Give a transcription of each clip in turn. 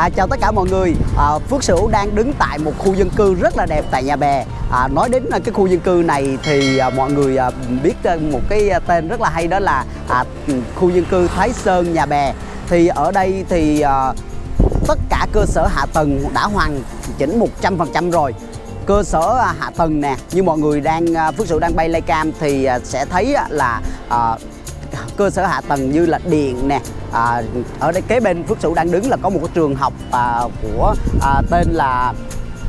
À, chào tất cả mọi người, à, Phước Sửu đang đứng tại một khu dân cư rất là đẹp tại Nhà Bè. À, Nói đến à, cái khu dân cư này thì à, mọi người à, biết à, một cái à, tên rất là hay đó là à, khu dân cư Thái Sơn Nhà Bè. Thì ở đây thì à, tất cả cơ sở hạ tầng đã hoàn chỉnh 100% rồi. Cơ sở hạ tầng nè như mọi người đang Phước Sửu đang bay lay cam thì à, sẽ thấy là à, cơ sở hạ tầng như là điện nè à, ở đây kế bên Phước Sửu đang đứng là có một cái trường học à, của à, tên là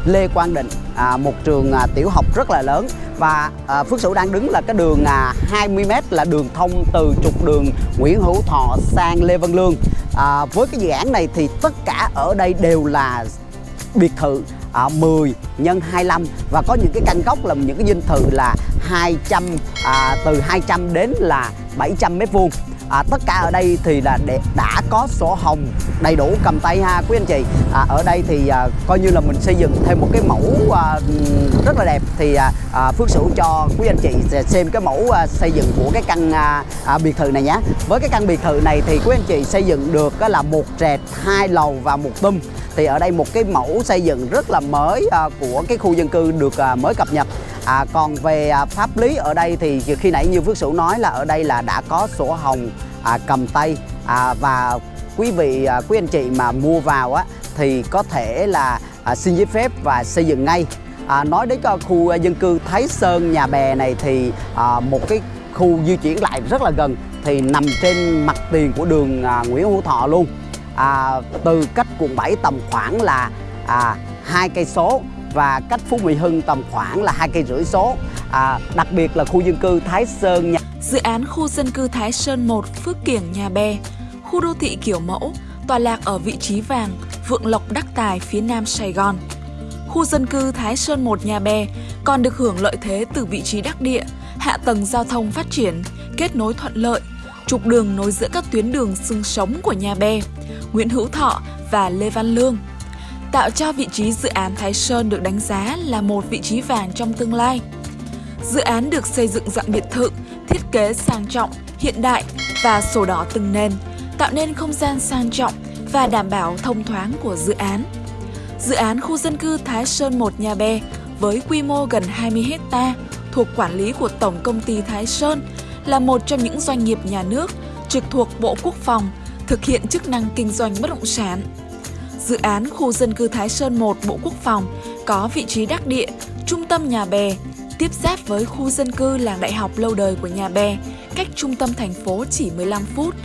Lê Quang Định à, một trường à, tiểu học rất là lớn. Và à, Phước Sửu đang đứng là cái đường à, 20m là đường thông từ trục đường Nguyễn Hữu Thọ sang Lê Văn Lương. À, với cái dự án này thì tất cả ở đây đều là biệt thự. Ờ, à, 10 nhân 25 và có những cái căn góc là những cái dinh thự là 200 à, từ 200 đến là 700 mét vuông à, tất cả ở đây thì là để, đã có sổ hồng đầy đủ cầm tay ha quý anh chị. À, ở đây thì à, coi như là mình xây dựng thêm một cái mẫu à, rất là đẹp. Thì à, à, Phước Sửu cho quý anh chị xem cái mẫu à, xây dựng của cái căn à, à, biệt thự này nhé với cái căn biệt thự này thì quý anh chị xây dựng được là một trệt hai lầu và một tum thì ở đây một cái mẫu xây dựng rất là mới à, của cái khu dân cư được à, mới cập nhật. À, còn về à, pháp lý ở đây thì khi nãy như Phước Sửu nói là ở đây là đã có sổ hồng à, cầm tay. À, và quý vị à, quý anh chị mà mua vào á thì có thể là à, xin giấy phép và xây dựng ngay. À, nói đến cho khu à, dân cư Thái Sơn Nhà Bè này thì à, một cái khu di chuyển lại rất là gần thì nằm trên mặt tiền của đường à, Nguyễn Hữu Thọ luôn. À, từ cách quận 7 tầm khoảng là à, hai cây số và cách Phú Mỹ Hưng tầm khoảng là hai cây rưỡi số. À, đặc biệt là khu dân cư Thái Sơn nhà... Dự án khu dân cư Thái Sơn 1 Phước Kiểng Nhà Bè khu đô thị kiểu mẫu tọa lạc ở vị trí vàng Vượng Lộc Đắc Tài phía nam Sài Gòn. Khu dân cư Thái Sơn 1 Nhà Bè còn được hưởng lợi thế từ vị trí đắc địa hạ tầng giao thông phát triển kết nối thuận lợi trục đường nối giữa các tuyến đường xương sống của Nhà Bè Nguyễn Hữu Thọ và Lê Văn Lương tạo cho vị trí dự án Thái Sơn được đánh giá là một vị trí vàng trong tương lai. Dự án được xây dựng dạng biệt thự, thiết kế sang trọng, hiện đại và sổ đỏ từng nền, tạo nên không gian sang trọng và đảm bảo thông thoáng của dự án. Dự án khu dân cư Thái Sơn 1 Nhà Bè với quy mô gần 20 hecta thuộc quản lý của Tổng Công ty Thái Sơn là một trong những doanh nghiệp nhà nước trực thuộc Bộ Quốc phòng thực hiện chức năng kinh doanh bất động sản dự án khu dân cư Thái Sơn 1 Bộ Quốc phòng có vị trí đắc địa, trung tâm Nhà Bè, tiếp giáp với khu dân cư làng đại học lâu đời của Nhà Bè, cách trung tâm thành phố chỉ 15 phút,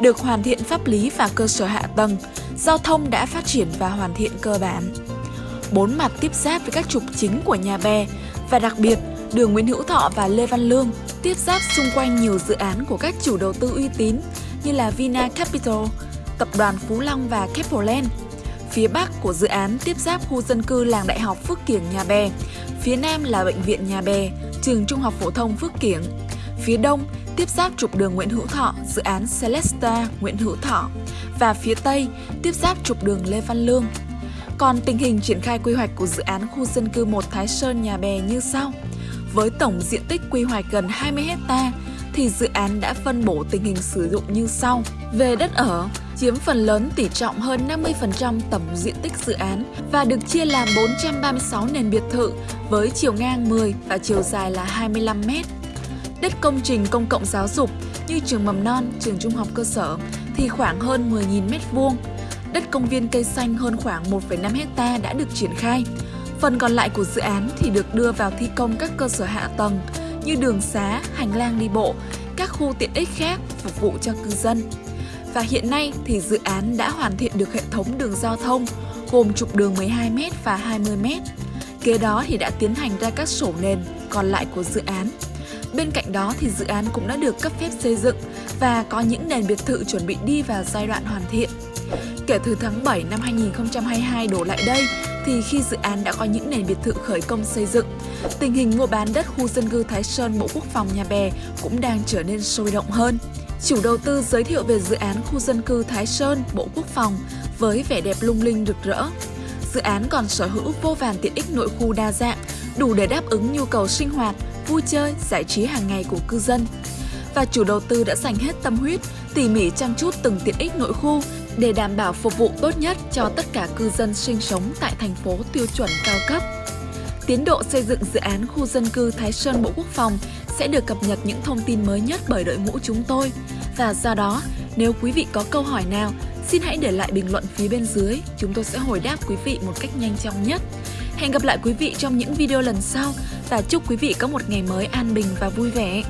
được hoàn thiện pháp lý và cơ sở hạ tầng, giao thông đã phát triển và hoàn thiện cơ bản. Bốn mặt tiếp giáp với các trục chính của Nhà Bè và đặc biệt đường Nguyễn Hữu Thọ và Lê Văn Lương tiếp giáp xung quanh nhiều dự án của các chủ đầu tư uy tín như là Vina Capital, Tập đoàn Phú Long và Keppel Phía Bắc của dự án tiếp giáp khu dân cư làng đại học Phước Kiểng Nhà Bè. Phía Nam là Bệnh viện Nhà Bè, trường Trung học phổ thông Phước Kiểng. Phía Đông tiếp giáp trục đường Nguyễn Hữu Thọ, dự án Celesta Nguyễn Hữu Thọ. Và phía Tây tiếp giáp trục đường Lê Văn Lương. Còn tình hình triển khai quy hoạch của dự án khu dân cư 1 Thái Sơn Nhà Bè như sau. Với tổng diện tích quy hoạch gần 20 hecta thì dự án đã phân bổ tình hình sử dụng như sau. Về đất ở, chiếm phần lớn tỷ trọng hơn 50% tổng diện tích dự án và được chia làm 436 nền biệt thự với chiều ngang 10 và chiều dài là 25 m. Đất công trình công cộng giáo dục như trường mầm non, trường trung học cơ sở thì khoảng hơn 10.000 m2. Đất công viên cây xanh hơn khoảng 1,5 hecta đã được triển khai. Phần còn lại của dự án thì được đưa vào thi công các cơ sở hạ tầng như đường xá, hành lang đi bộ, các khu tiện ích khác phục vụ cho cư dân và hiện nay thì dự án đã hoàn thiện được hệ thống đường giao thông, gồm trục đường 12m và 20m. Kế đó thì đã tiến hành ra các sổ nền còn lại của dự án. Bên cạnh đó thì dự án cũng đã được cấp phép xây dựng và có những nền biệt thự chuẩn bị đi vào giai đoạn hoàn thiện. Kể từ tháng 7 năm 2022 đổ lại đây thì khi dự án đã có những nền biệt thự khởi công xây dựng, tình hình mua bán đất khu dân cư Thái Sơn Bộ Quốc phòng Nhà Bè cũng đang trở nên sôi động hơn chủ đầu tư giới thiệu về dự án khu dân cư Thái Sơn, Bộ Quốc phòng với vẻ đẹp lung linh rực rỡ. Dự án còn sở hữu vô vàn tiện ích nội khu đa dạng, đủ để đáp ứng nhu cầu sinh hoạt, vui chơi, giải trí hàng ngày của cư dân. Và chủ đầu tư đã dành hết tâm huyết, tỉ mỉ chăm chút từng tiện ích nội khu để đảm bảo phục vụ tốt nhất cho tất cả cư dân sinh sống tại thành phố tiêu chuẩn cao cấp. Tiến độ xây dựng dự án khu dân cư Thái Sơn Bộ Quốc phòng sẽ được cập nhật những thông tin mới nhất bởi đội ngũ chúng tôi. Và do đó, nếu quý vị có câu hỏi nào, xin hãy để lại bình luận phía bên dưới, chúng tôi sẽ hồi đáp quý vị một cách nhanh chóng nhất. Hẹn gặp lại quý vị trong những video lần sau và chúc quý vị có một ngày mới an bình và vui vẻ.